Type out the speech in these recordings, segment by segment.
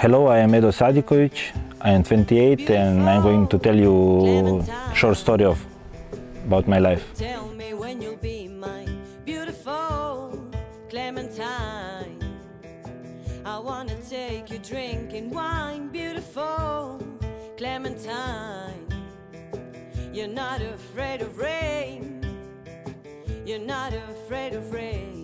Hello, I am Edo Sadikovic. I am 28 and I'm going to tell you a short story of about my life. Tell me when you'll be mine, beautiful Clementine. I wanna take you drinking wine, beautiful Clementine. You're not afraid of rain. You're not afraid of rain.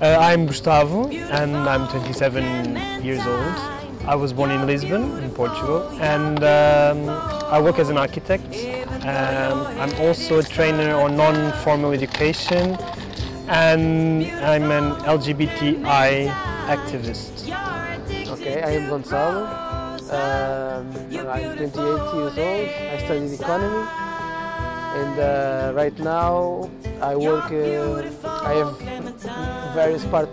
Uh, I'm Gustavo and I'm 27 years old. I was born in Lisbon, in Portugal, and um, I work as an architect. Um, I'm also a trainer on non-formal education and I'm an LGBTI activist. Okay, I am Gonçalo. Um, I'm 28 years old. I studied economy, and uh, right now I work. Uh, I have various part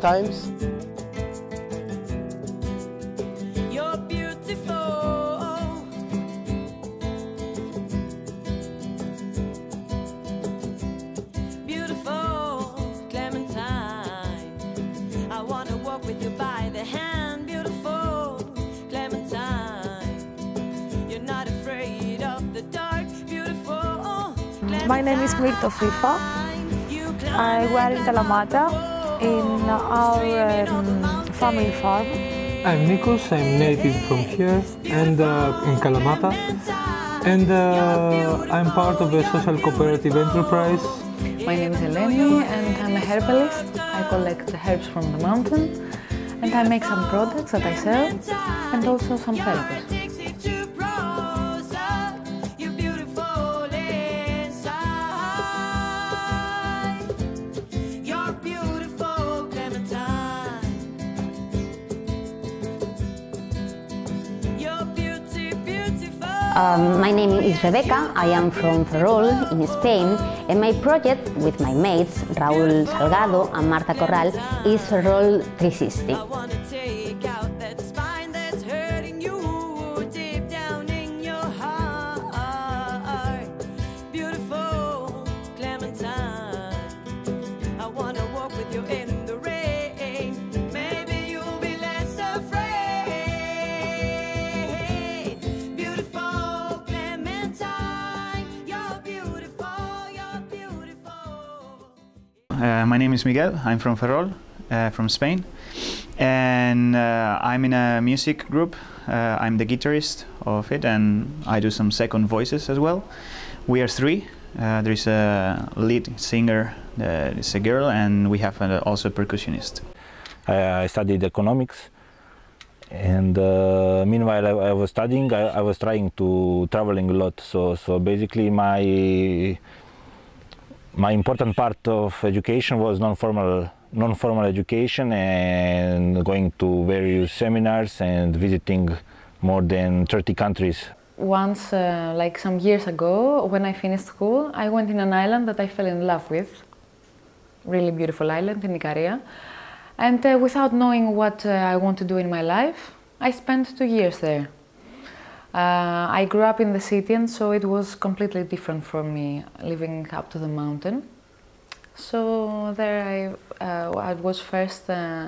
name is Mirto Fifa. I work in Kalamata in our um, family farm. I'm Nikos, I'm native from here and uh, in Kalamata and uh, I'm part of a social cooperative enterprise. My name is Eleni and I'm a herbalist. I collect the herbs from the mountain and I make some products that I sell and also some therapies. Um, my name is Rebecca, I am from Ferrol in Spain and my project with my mates Raúl Salgado and Marta Corral is Ferrol 360. My name is Miguel. I'm from Ferrol, uh, from Spain, and uh, I'm in a music group. Uh, I'm the guitarist of it, and I do some second voices as well. We are three. Uh, there is a lead singer that is a girl, and we have uh, also a percussionist. I, I studied economics and uh, meanwhile I, I was studying I, I was trying to traveling a lot so so basically my my important part of education was non-formal non-formal education and going to various seminars and visiting more than 30 countries Once, uh, like some years ago, when I finished school, I went in an island that I fell in love with. Really beautiful island in Ikaria. And uh, without knowing what uh, I want to do in my life, I spent two years there. Uh, I grew up in the city and so it was completely different for me living up to the mountain. So there I, uh, I was first uh,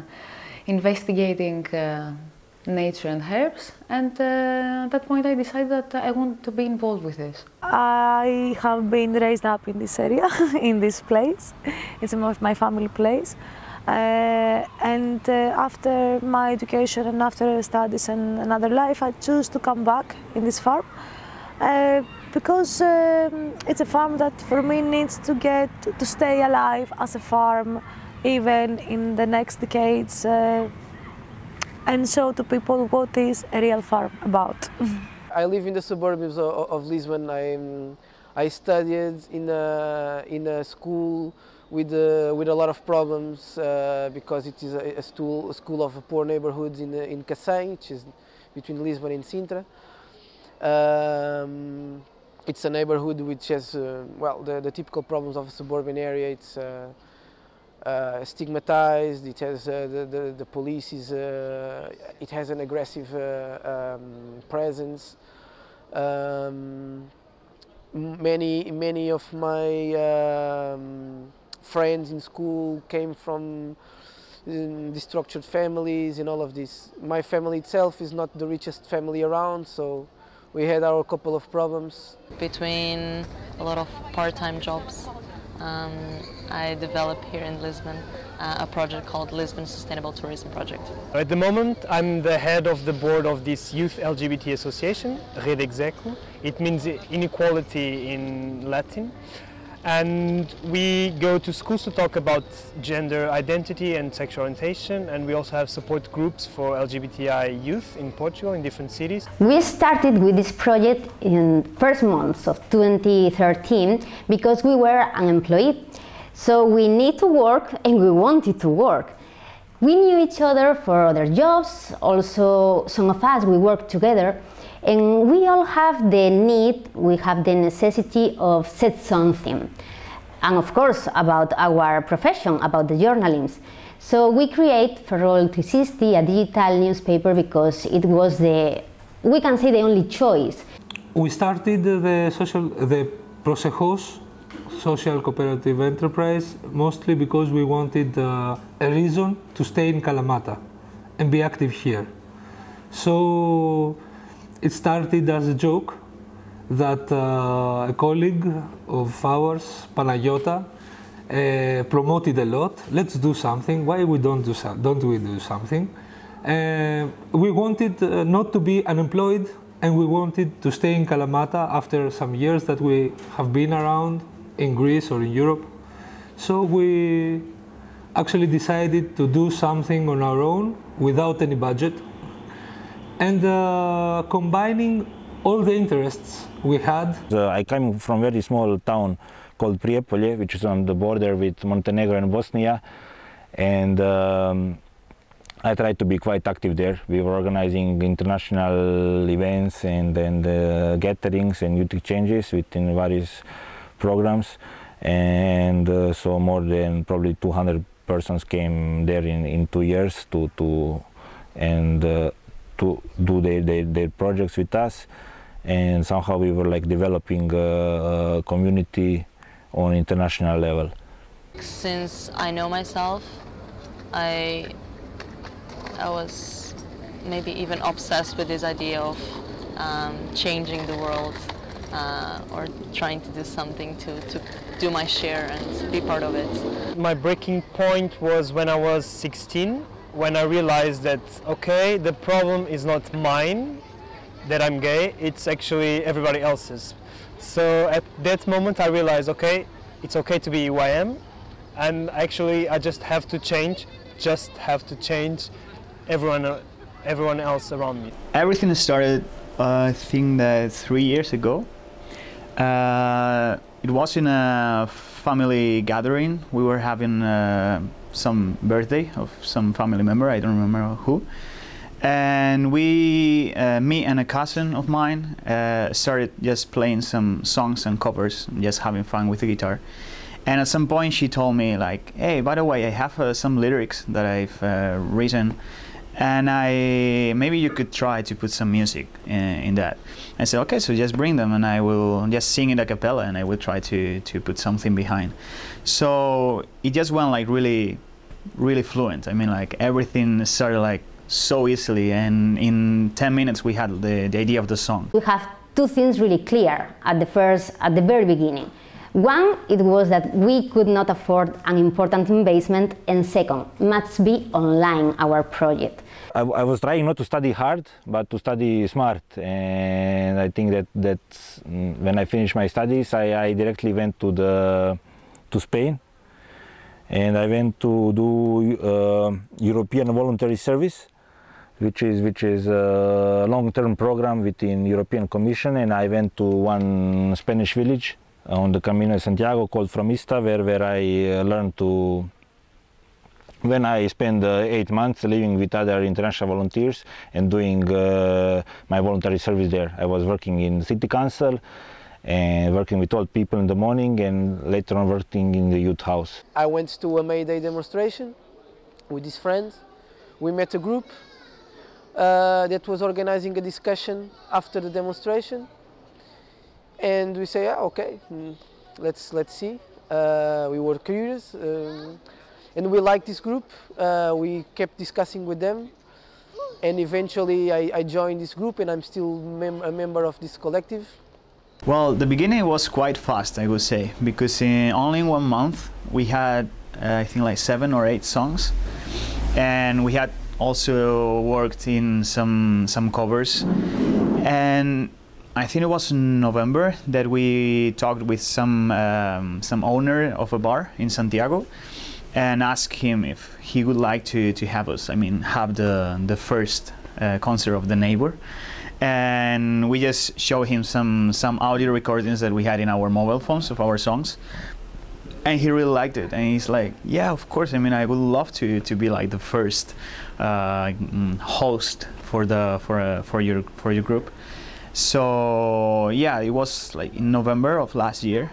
investigating uh, nature and herbs and uh, at that point I decided that I want to be involved with this. I have been raised up in this area, in this place. It's my my family place. Uh, and uh, after my education and after studies and another life, I choose to come back in this farm uh, because um, it's a farm that for me needs to get to stay alive as a farm even in the next decades and show to people what is a real farm about. I live in the suburbs of, of Lisbon. I'm, I studied in a, in a school with, uh, with a lot of problems uh, because it is a, a, school, a school of poor neighborhoods in, uh, in Cacém, which is between Lisbon and Sintra. Um, it's a neighborhood which has, uh, well, the, the typical problems of a suburban area. It's uh, uh, stigmatized, it has, the, the, the police is, it has an aggressive um, presence. Um, many, many of my um, friends in school came from um, the structured families and all of this. My family itself is not the richest family around, so we had our couple of problems. between a lot of part-time jobs. Um, I developed here in Lisbon uh, a project called Lisbon Sustainable Tourism Project. At the moment, I'm the head of the board of this Youth LGBT Association, Rede ex aequo. It means inequality in Latin. And we go to schools to talk about gender identity and sexual orientation, and we also have support groups for LGBTI youth in Portugal in different cities. We started with this project in first months of 2013 because we were unemployed. So we need to work and we wanted to work. We knew each other for other jobs, also some of us we worked together and we all have the need, we have the necessity of said something. And of course about our profession, about the journalism. So we create Ferrol 360, a digital newspaper because it was the, we can say the only choice. We started the social, the Prosejos social cooperative enterprise mostly because we wanted uh, a reason to stay in Kalamata and be active here. So it started as a joke that uh, a colleague of ours, Panayota, uh, promoted a lot. Let's do something. Why we don't do so, don't we do something? Uh, we wanted uh, not to be unemployed, and we wanted to stay in Kalamata after some years that we have been around in Greece or in Europe. So we actually decided to do something on our own without any budget and uh, combining all the interests we had. Uh, I came from a very small town called Prijepolje, which is on the border with Montenegro and Bosnia, and um, I tried to be quite active there. We were organizing international events and, and uh, gatherings and youth exchanges within various programs, and uh, so more than probably 200 persons came there in, in two years to, to and uh, to do their, their, their projects with us and somehow we were like developing a, a community on international level. Since I know myself, I, I was maybe even obsessed with this idea of um, changing the world uh, or trying to do something to, to do my share and be part of it. My breaking point was when I was 16, when I realized that, okay, the problem is not mine, that I'm gay, it's actually everybody else's. So at that moment I realized, okay, it's okay to be who I am, and actually I just have to change, just have to change everyone, everyone else around me. Everything started, uh, I think, that three years ago. Uh, it was in a family gathering. We were having uh, some birthday of some family member. I don't remember who. And we, uh, me and a cousin of mine, uh, started just playing some songs and covers, just having fun with the guitar. And at some point, she told me like, "Hey, by the way, I have uh, some lyrics that I've uh, written." and I maybe you could try to put some music in, in, that. I said, okay, so just bring them, and I will just sing it a cappella, and I will try to to put something behind. So it just went like really, really fluent. I mean, like everything started like so easily, and in 10 minutes we had the, the idea of the song. We have two things really clear at the first, at the very beginning. One, it was that we could not afford an important investment, and second, must be online our project. I, I, was trying not to study hard, but to study smart, and I think that that mm, when I finished my studies, I, I directly went to the to Spain, and I went to do uh, European voluntary service, which is which is a long-term program within European Commission, and I went to one Spanish village on the Camino de Santiago called Fromista, where, where I uh, learned to, when I spent uh, eight months living with other international volunteers and doing uh, my voluntary service there. I was working in city council and working with old people in the morning and later on working in the youth house. I went to a May Day demonstration with his friends. We met a group uh, that was organizing a discussion after the demonstration and we say, yeah, okay, mm, let's let's see. Uh, we were curious, um, and we liked this group. Uh, we kept discussing with them, and eventually I, I joined this group, and I'm still mem- a member of this collective. Well, the beginning was quite fast, I would say, because in only in one month we had, uh, I think, like seven or eight songs, and we had also worked in some some covers, and I think it was in November that we talked with some um, some owner of a bar in Santiago, and asked him if he would like to to have us. I mean, have the the first uh, concert of the neighbor and we just showed him some some audio recordings that we had in our mobile phones of our songs. And he really liked it. And he's like yeah of course. I mean i would love to to be like the first uh, mm, host for the for uh, for your for your group. So yeah it was like in november of last year.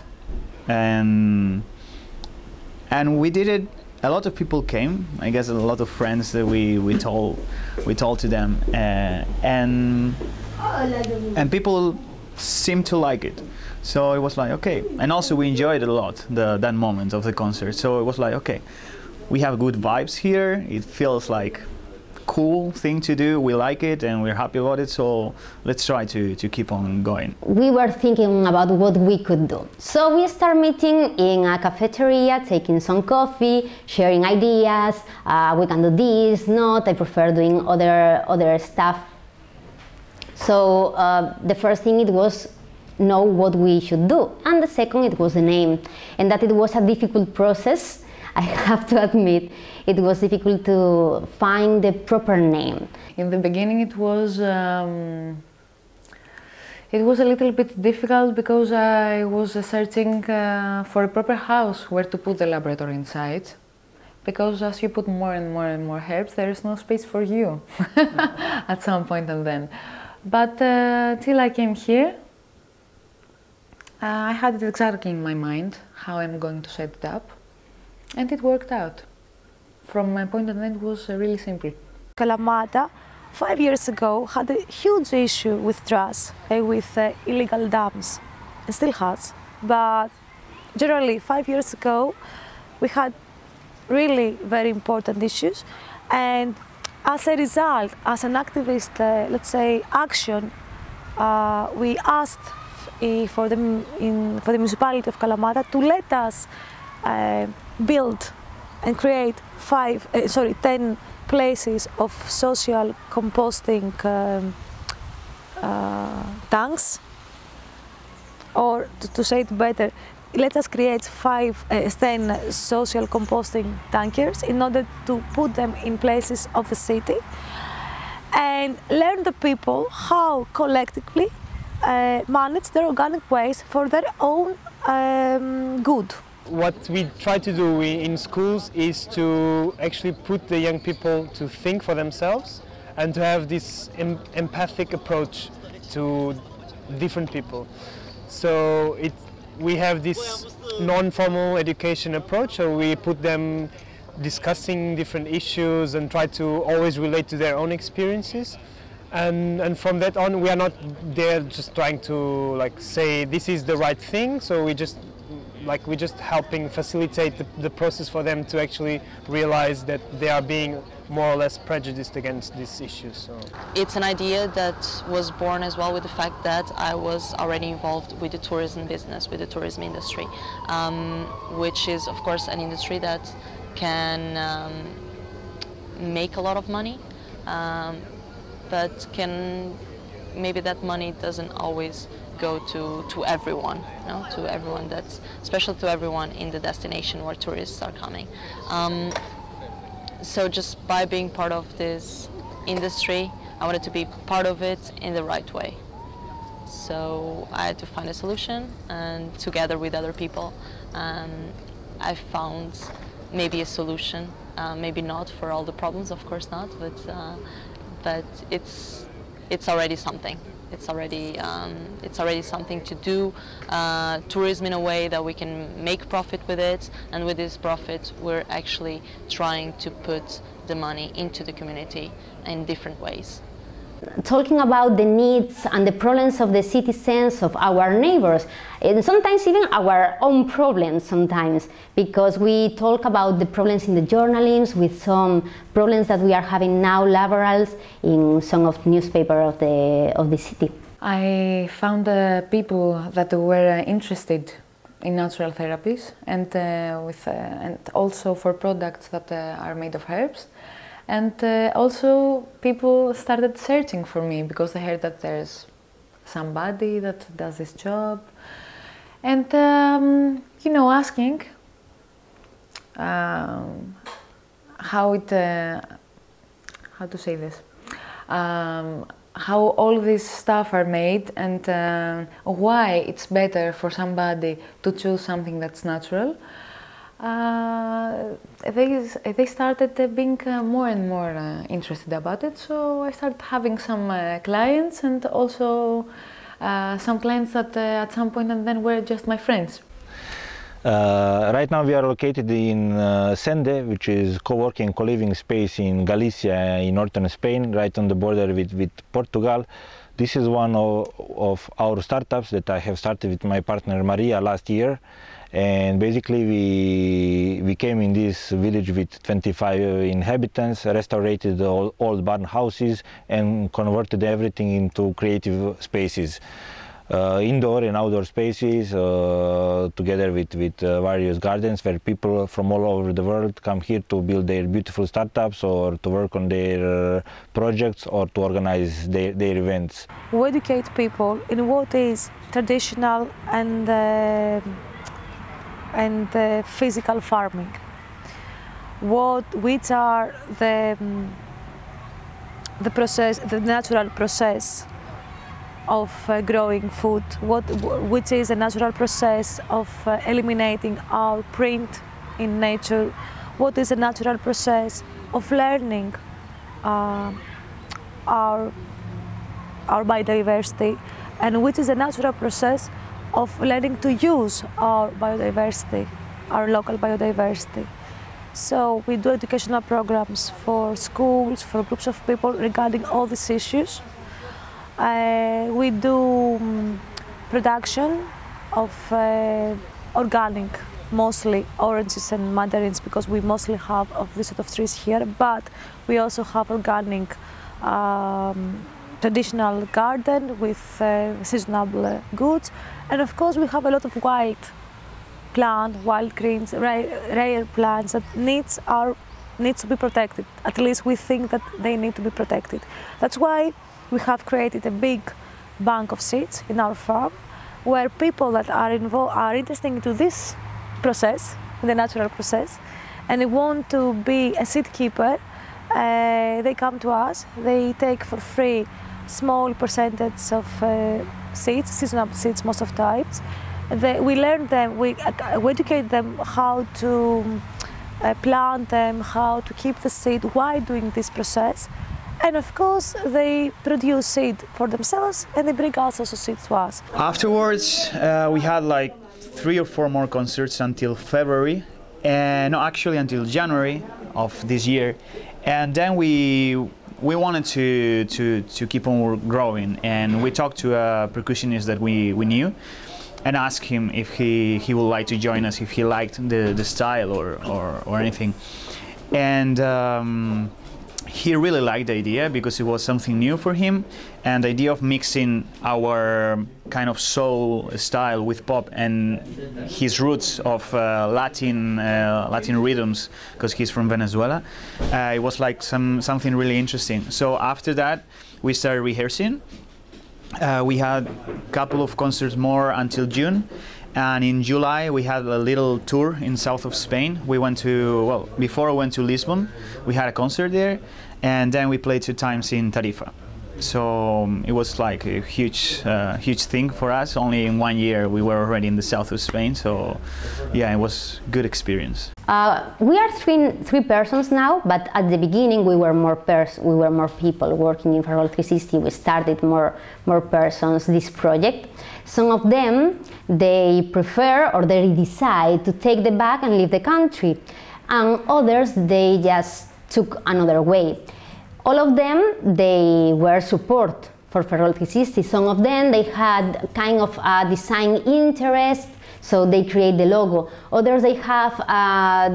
And and we did it a lot of people came. I guess a lot of friends that we we told we told to them. Uh, and and people seemed to like it so it was like okay and also we enjoyed a lot the that moment of the concert so it was like okay we have good vibes here it feels like cool thing to do we like it and we're happy about it so let's try to to keep on going we were thinking about what we could do. So we start meeting in a cafeteria, taking some coffee, sharing ideas. Uh, we can do this, not. I prefer doing other other stuff. So uh, the first thing it was know what we should do, and the second it was the name, and that it was a difficult process. I have to admit, it was difficult to find the proper name. In the beginning, it was um, it was a little bit difficult because I was searching uh, for a proper house where to put the laboratory inside. Because as you put more and more and more herbs, there is no space for you at some point and then. But uh, till I came here, uh, I had it exactly in my mind how I'm going to set it up, and it worked out. From my point of view, it was uh, really simple. Kalamata, five years ago, had a huge issue with trash, uh, with uh, illegal dams, and still has. But generally, five years ago, we had really very important issues, and as a result, as an activist, uh, let's say, action, uh, we asked for the in, for the municipality of Kalamata to let us uh, build and create five, uh, sorry, ten places of social composting um, uh, tanks, or to, to say it better, let us create five, uh, ten social composting tankers in order to put them in places of the city and learn the people how collectively uh, manage their organic waste for their own um, good. What we try to do in schools is to actually put the young people to think for themselves and to have this em- empathic approach to different people. So it, we have this non-formal education approach, so we put them discussing different issues and try to always relate to their own experiences. And, and from that on, we are not there just trying to like say this is the right thing. So we just like we're just helping facilitate the, the process for them to actually realize that they are being more or less prejudiced against these issues. So. It's an idea that was born as well with the fact that I was already involved with the tourism business, with the tourism industry, um, which is, of course, an industry that can um, make a lot of money, um, but can maybe that money doesn't always go to, to everyone, you know, to everyone that's, special to everyone in the destination where tourists are coming. Um, so just by being part of this industry, I wanted to be part of it in the right way. So I had to find a solution, and together with other people, um, I found maybe a solution. Uh, maybe not for all the problems, of course not, but uh, but it's it's already something. It's already um, it's already something to do. Uh, tourism in a way that we can make profit with it, and with this profit, we're actually trying to put the money into the community in different ways. Talking about the needs and the problems of the citizens, of our neighbors, and sometimes even our own problems sometimes, because we talk about the problems in the journalism with some problems that we are having now laborals in some of newspaper of the, of the city. I found uh, people that were interested in natural therapies and uh, with uh, and also for products that uh, are made of herbs. And uh, also people started searching for me because they heard that there's somebody that does this job. And um, you know, asking um, how it uh, how to say this um, how all this stuff are made and uh, why it's better for somebody to choose something that's natural. Uh, they, they started uh, being uh, more and more interested about it, so I started having some clients and also some clients that at some point and then were just my friends. Uh, right now we are located in uh, Sende, which is a co-working, co-living space in Galicia in northern Spain, right on the border with, with Portugal. This is one of, of our startups that I have started with my partner Maria last year. And basically we, we came in this village with 25 inhabitants, restored all old barn houses and converted everything into creative spaces indoor and outdoor spaces uh, together with, with uh, various gardens where people from all over the world come here to build their beautiful startups or to work on their uh, projects or to organize their, their events. We educate people in what is traditional and, uh, and uh, physical farming. What, which are the, um, the process, the natural process of uh, growing food, what, which is a natural process of uh, eliminating our print in nature, what is a natural process of learning uh, our, our biodiversity, and which is a natural process of learning to use our biodiversity, our local biodiversity. So we do educational programs for schools, for groups of people regarding all these issues. Uh, we do um, production of uh, organic, mostly oranges and mandarins because we mostly have of this sort of trees here, but we also have organic um, traditional garden with uh, seasonable goods. And of course we have a lot of wild plant, wild greens, rare, rare plants that needs our needs to be protected. At least we think that they need to be protected. That's why we have created a big bank of seeds in our farm where people that are involved are interested into this process, the natural process, and they want to be a seed keeper. Uh, they come to us, they take for free small percentage of uh, seeds, seasonal seeds most of times. They, we learn them, we, uh, we educate them how to uh, plant them, how to keep the seed while doing this process. And of course, they produce seed for themselves and they bring also seed to us. Afterwards, uh, we had like three or four more concerts until February, and no, actually until January of this year. And then we we wanted to, to, to keep on growing, and we talked to a percussionist that we, we knew and asked him if he, he would like to join us, if he liked the, the style or, or, or anything. And um, he really liked the idea because it was something new for him and the idea of mixing our kind of soul style with pop and his roots of uh, Latin uh, Latin rhythms because he's from Venezuela uh, it was like some something really interesting. So after that we started rehearsing. Uh, we had a couple of concerts more until June and in July we had a little tour in south of Spain. We went to well before we went to Lisbon, we had a concert there, and then we played two times in Tarifa. So um, it was like a huge, uh, huge thing for us. Only in one year we were already in the south of Spain. So yeah, it was good experience. Uh, we are three, three persons now, but at the beginning we were more pers we were more people working in Ferrol 360. We started more more persons this project. Some of them they prefer or they decide to take the bag and leave the country, and others they just took another way. All of them, they were support for Ferrol 360. Some of them, they had kind of a design interest, so they create the logo. Others, they have uh,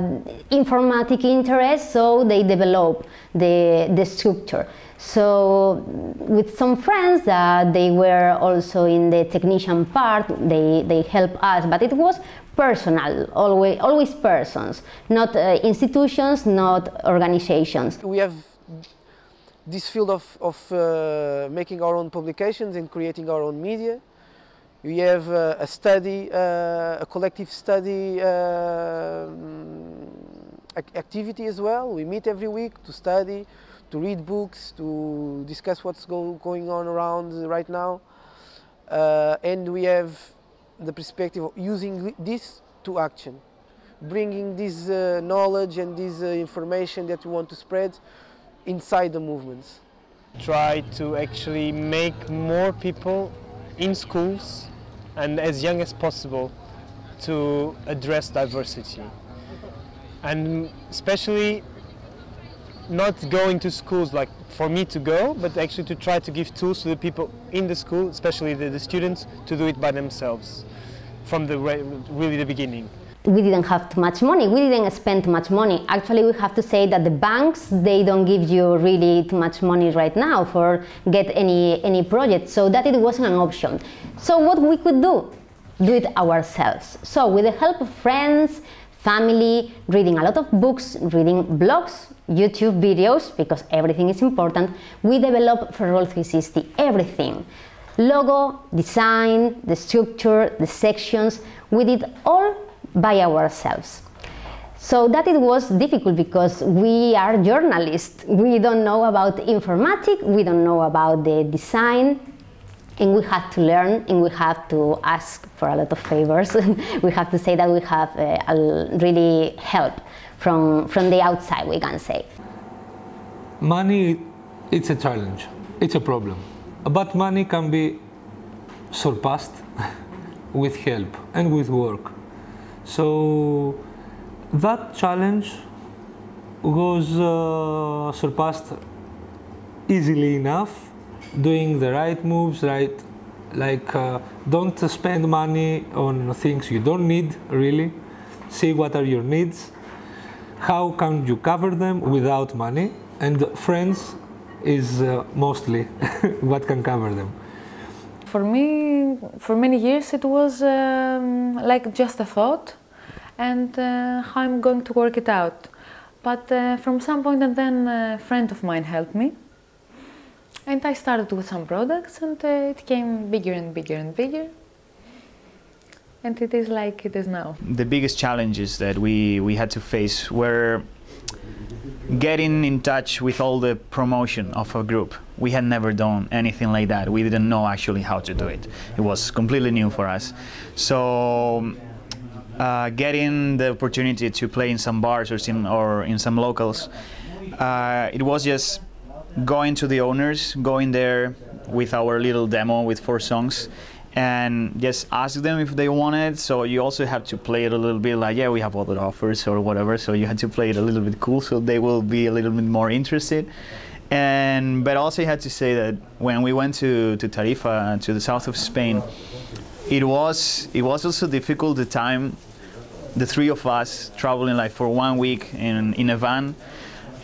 informatic interest, so they develop the, the structure. So with some friends that they were also in the technician part, they, they help us, but it was personal, always, always persons, not uh, institutions, not organizations. We have this field of, of uh, making our own publications and creating our own media. We have uh, a study, uh, a collective study um, activity as well. We meet every week to study, to read books, to discuss what's go, going on around right now. Uh, and we have the perspective of using this to action, bringing this uh, knowledge and this uh, information that we want to spread inside the movements. Try to actually make more people in schools and as young as possible to address diversity. And especially not going to schools like for me to go, but actually to try to give tools to the people in the school, especially the, the students, to do it by themselves from the re- really the beginning. We didn't have too much money. We didn't spend too much money. Actually, we have to say that the banks they don't give you really too much money right now for get any any project. So that it wasn't an option. So what we could do, do it ourselves. So with the help of friends, family, reading a lot of books, reading blogs, YouTube videos because everything is important. We developed Ferrol 360 everything. Logo, design, the structure, the sections, we did all by ourselves. So that it was difficult because we are journalists. We don't know about informatics, we don't know about the design, and we have to learn and we have to ask for a lot of favors. we have to say that we have uh, a really help from, from the outside, we can say. Money, it's a challenge, it's a problem. But money can be surpassed with help and with work. So that challenge was uh, surpassed easily enough, doing the right moves, right, like uh, don't spend money on things you don't need really. See what are your needs, how can you cover them without money, and friends is uh, mostly what can cover them. For me, for many years, it was um, like just a thought and uh, how I'm going to work it out. But uh, from some point, and then a friend of mine helped me. And I started with some products, and uh, it came bigger and bigger and bigger. And it is like it is now. The biggest challenges that we, we had to face were getting in touch with all the promotion of a group. We had never done anything like that. We didn't know actually how to do it. It was completely new for us. So uh, getting the opportunity to play in some bars or, or in some locals, uh, it was just going to the owners, going there with our little demo with four songs and just ask them if they want it. So you also have to play it a little bit like, yeah, we have other offers or whatever. So you had to play it a little bit cool so they will be a little bit more interested. And but also you had to say that when we went to, to Tarifa, to the south of Spain, it was it was also difficult the time the three of us traveling like for one week in in a van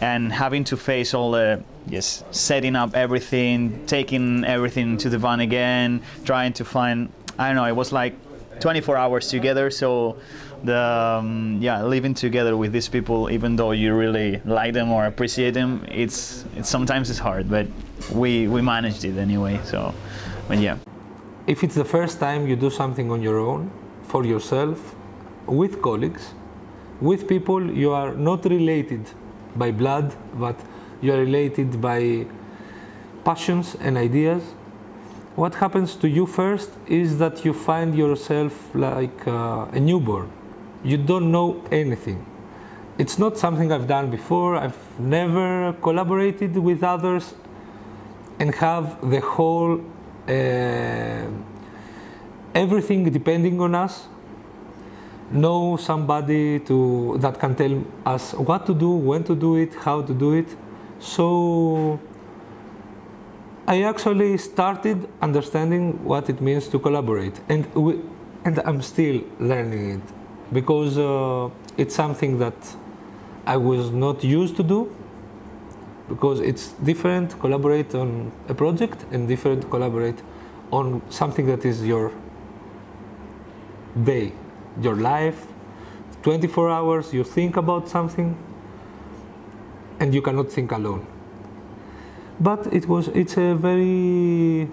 and having to face all the yes setting up everything taking everything to the van again trying to find i don't know it was like 24 hours together. So the um, yeah living together with these people even though you really like them or appreciate them it's it's sometimes it's hard but we we managed it anyway so but yeah If it's the first time you do something on your own, for yourself, with colleagues, with people you are not related by blood, but you are related by passions and ideas, what happens to you first is that you find yourself like uh, a newborn. You don't know anything. It's not something I've done before. I've never collaborated with others and have the whole uh, everything depending on us know somebody to that can tell us what to do when to do it how to do it So I actually started understanding what it means to collaborate, and we, and I'm still learning it because uh, it's something that I was not used to do because it's different collaborate on a project and different collaborate on something that is your day, your life. 24 hours you think about something and you cannot think alone. But it was it's a very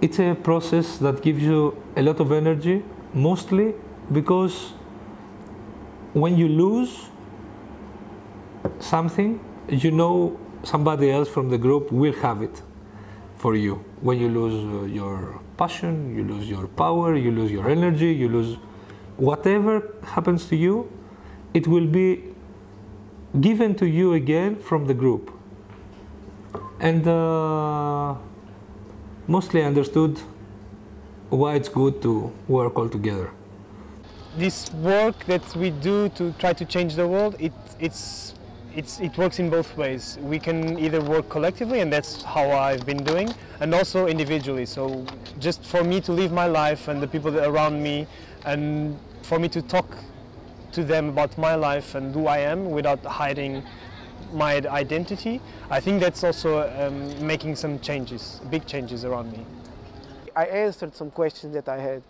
it's a process that gives you a lot of energy mostly because when you lose something you know somebody else from the group will have it for you. When you lose uh, your passion you lose your power you lose your energy you lose whatever happens to you it will be given to you again from the group. And uh, mostly understood why it's good to work all together this work that we do to try to change the world, it, it's, it's, it works in both ways. We can either work collectively, and that's how I've been doing, and also individually. So just for me to live my life and the people around me, and for me to talk to them about my life and who I am without hiding my identity, I think that's also um, making some changes, big changes around me. I answered some questions that I had.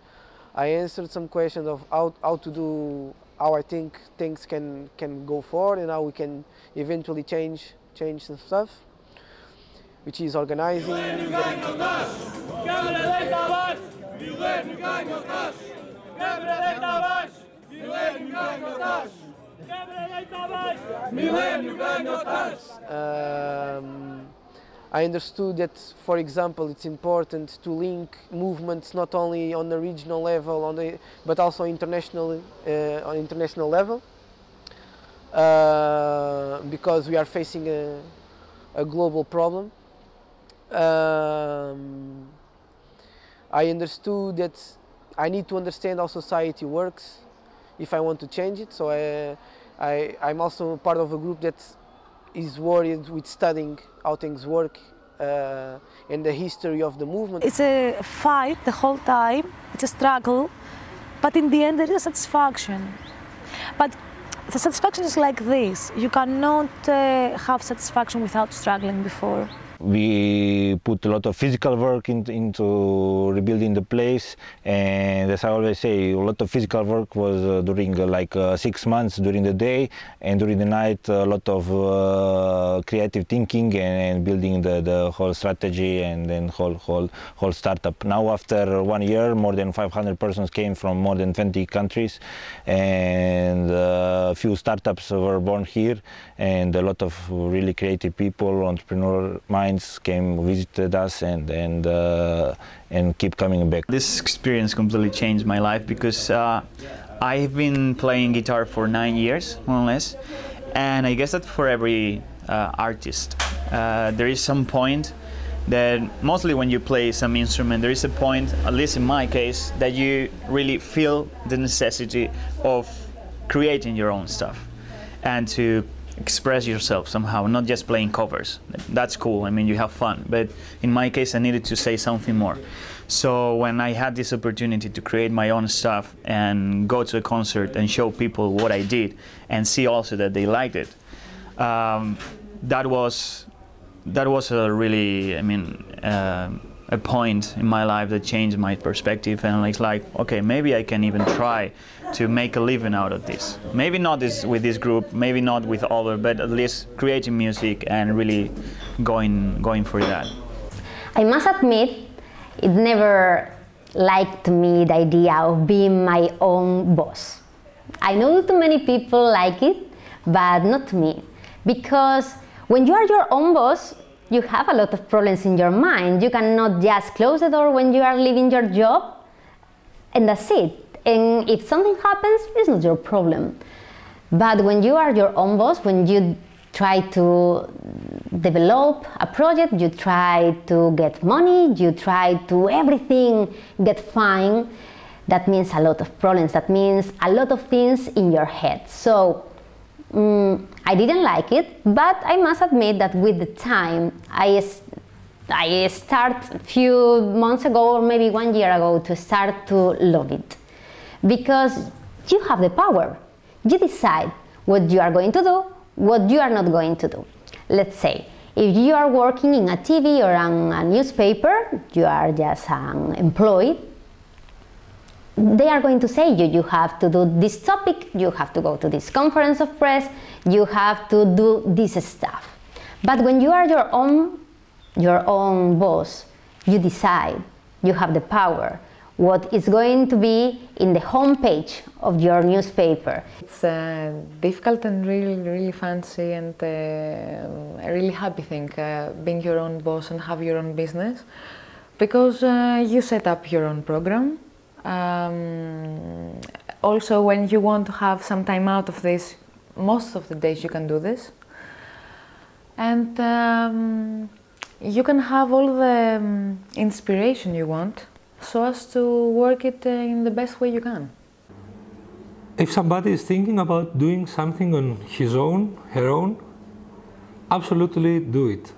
I answered some questions of how, how to do, how I think things can, can go forward and how we can eventually change, change some stuff, which is organizing. Um, I understood that, for example, it's important to link movements not only on the regional level, on the, but also international, uh, on international level, uh, because we are facing a, a global problem. Um, I understood that I need to understand how society works if I want to change it. So I, I, I'm also part of a group that is worried with studying how things work uh, and the history of the movement. It's a fight the whole time, it's a struggle, but in the end there is satisfaction. But the satisfaction is like this you cannot uh, have satisfaction without struggling before. We put a lot of physical work in, into rebuilding the place, and as I always say, a lot of physical work was uh, during uh, like uh, six months during the day, and during the night a lot of uh, creative thinking and, and building the, the whole strategy and then whole whole whole startup. Now after one year, more than 500 persons came from more than 20 countries, and a few startups were born here, and a lot of really creative people, entrepreneur minds came visited us and and uh, and keep coming back. This experience completely changed my life because uh, I've been playing guitar for nine years, more or less, and I guess that for every uh, artist, uh, there is some point that mostly when you play some instrument, there is a point, at least in my case, that you really feel the necessity of creating your own stuff and to express yourself somehow, not just playing covers. That's cool, I mean, you have fun. But in my case, I needed to say something more. So when I had this opportunity to create my own stuff and go to a concert and show people what I did and see also that they liked it, um, that was that was a really, I mean, uh, a point in my life that changed my perspective and it's like, okay, maybe I can even try to make a living out of this. Maybe not this with this group, maybe not with other, but at least creating music and really going going for that. I must admit, it never liked me the idea of being my own boss. I know too many people like it, but not me. Because when you are your own boss, you have a lot of problems in your mind. You cannot just close the door when you are leaving your job, and that's it. And if something happens, it's not your problem. But when you are your own boss, when you try to develop a project, you try to get money, you try to everything get fine, that means a lot of problems, that means a lot of things in your head. So Mm, I didn't like it, but I must admit that with the time, I start a few months ago or maybe one year ago to start to love it. Because you have the power. You decide what you are going to do, what you are not going to do. Let's say, if you are working in a TV or on a newspaper, you are just an employee, they are going to say you you have to do this topic you have to go to this conference of press you have to do this stuff but when you are your own your own boss you decide you have the power what is going to be in the homepage of your newspaper. It's uh, difficult and really, really fancy and uh, a really happy thing, uh, being your own boss and have your own business, because uh, you set up your own program. Um, also, when you want to have some time out of this, most of the days you can do this, and um, you can have all the um, inspiration you want, so as to work it uh, in the best way you can. If somebody is thinking about doing something on his own, her own, absolutely do it.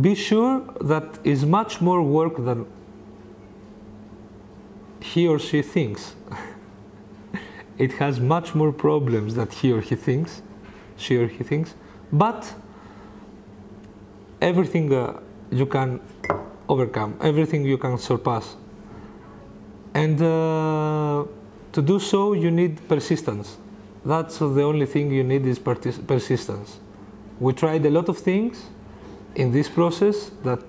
Be sure that is much more work than he or she thinks. it has much more problems that he or he thinks, she or he thinks, but everything uh, you can overcome, everything you can surpass. And uh, to do so, you need persistence. That's the only thing you need is persistence. We tried a lot of things in this process that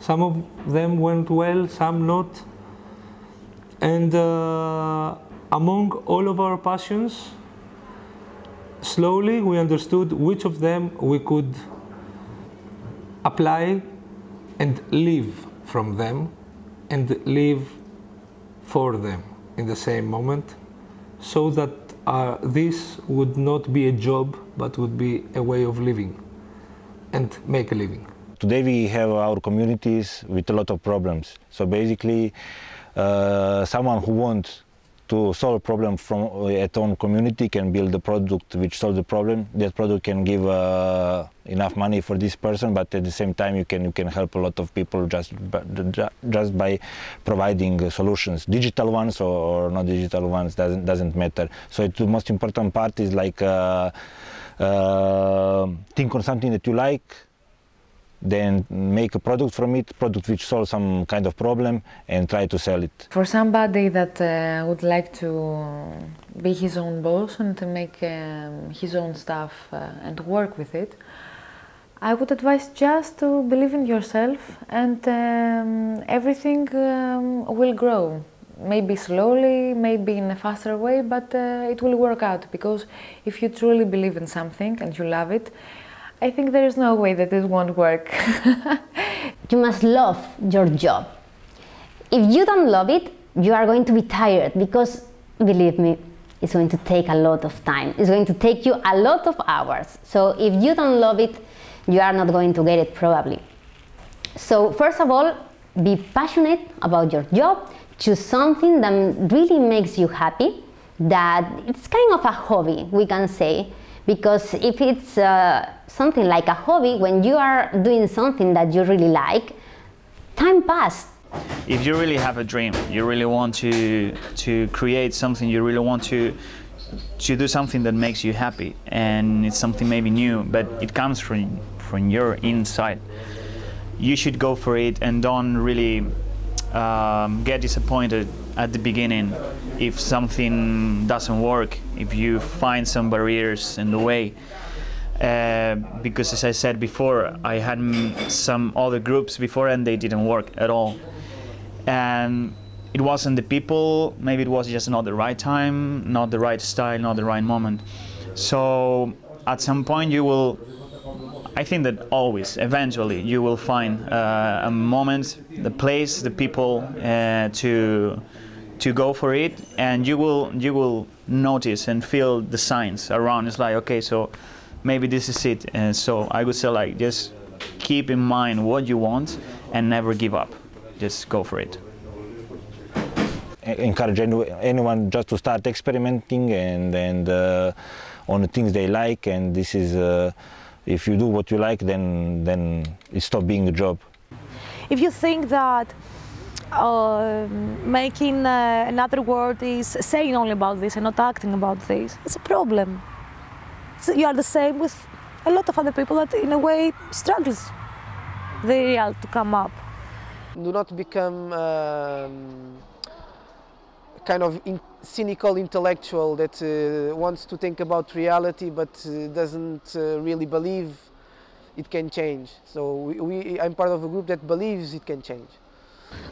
some of them went well, some not. And uh, among all of our passions, slowly we understood which of them we could apply and live from them and live for them in the same moment so that uh, this would not be a job but would be a way of living and make a living. Today we have our communities with a lot of problems. So basically, uh, someone who wants to solve a problem from uh, at own community can build a product which solves the problem. That product can give uh, enough money for this person, but at the same time you can you can help a lot of people just just by providing uh, solutions, digital ones or, or not digital ones doesn't doesn't matter. So it, the most important part is like uh, uh, think on something that you like, then make a product from it, product which solves some kind of problem, and try to sell it. For somebody that uh, would like to be his own boss and to make um, his own stuff uh, and work with it, I would advise just to believe in yourself and um, everything um, will grow. Maybe slowly, maybe in a faster way, but uh, it will work out because if you truly believe in something and you love it, I think there is no way that it won't work. you must love your job. If you don't love it, you are going to be tired because, believe me, it's going to take a lot of time. It's going to take you a lot of hours. So if you don't love it, you are not going to get it probably. So first of all, be passionate about your job. Choose something that really makes you happy, that it's kind of a hobby, we can say, because if it's uh, something like a hobby, when you are doing something that you really like, time passed. If you really have a dream, you really want to to create something, you really want to to do something that makes you happy, and it's something maybe new, but it comes from from your inside. You should go for it and don't really um, get disappointed at the beginning if something doesn't work, if you find some barriers in the way. Uh, because as I said before, I had some other groups before and they didn't work at all. And it wasn't the people, maybe it was just not the right time, not the right style, not the right moment. So at some point you will I think that always, eventually, you will find uh, a moment, the place, the people uh, to to go for it, and you will you will notice and feel the signs around. It's like okay, so maybe this is it. And so I would say like just keep in mind what you want and never give up. Just go for it. encourage anyone just to start experimenting and and uh, on the things they like. And this is, uh, if you do what you like, then then it stops being a job. If you think that uh, making uh, another word is saying only about this and not acting about this, it's a problem. So you are the same with a lot of other people that, in a way, struggles the real to come up. do not become um, kind of in cynical intellectual that uh, wants to think about reality but uh, doesn't uh, really believe it can change. So we, we, I'm part of a group that believes it can change.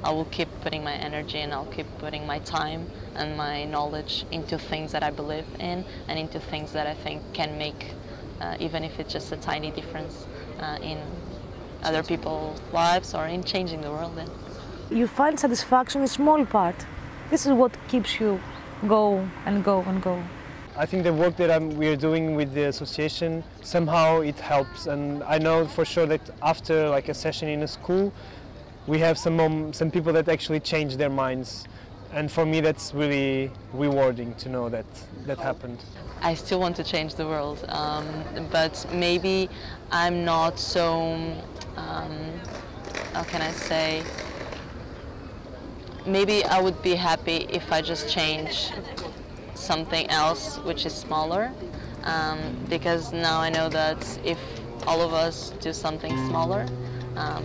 I will keep putting my energy and I'll keep putting my time and my knowledge into things that I believe in and into things that I think can make, uh, even if it's just a tiny difference uh, in other people's lives or in changing the world. Then. You find satisfaction in a small part. This is what keeps you go and go and go. I think the work that I'm, we are doing with the association somehow it helps, and I know for sure that after like a session in a school, we have some mom, some people that actually change their minds, and for me that's really rewarding to know that that happened. I still want to change the world, um, but maybe I'm not so, um, how can I say, maybe I would be happy if I just change something else which is smaller, um, because now I know that if all of us do something smaller, um,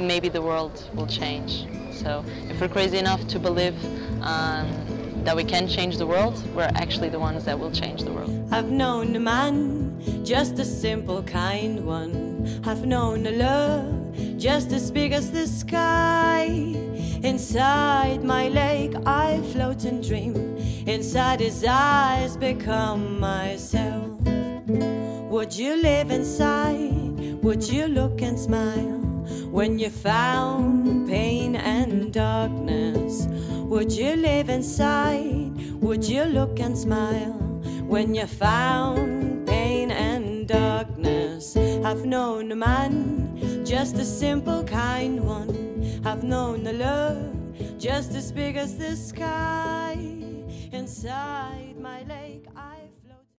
maybe the world will change. So if we're crazy enough to believe um, that we can change the world, we're actually the ones that will change the world. I've known a man, just a simple, kind one. I've known a love, just as big as the sky. Inside my lake, I float and dream. Inside his eyes, become myself. Would you live inside? Would you look and smile? When you found pain and darkness, would you live inside? Would you look and smile? When you found pain and darkness, I've known a man, just a simple, kind one. I've known a love, just as big as the sky. Inside my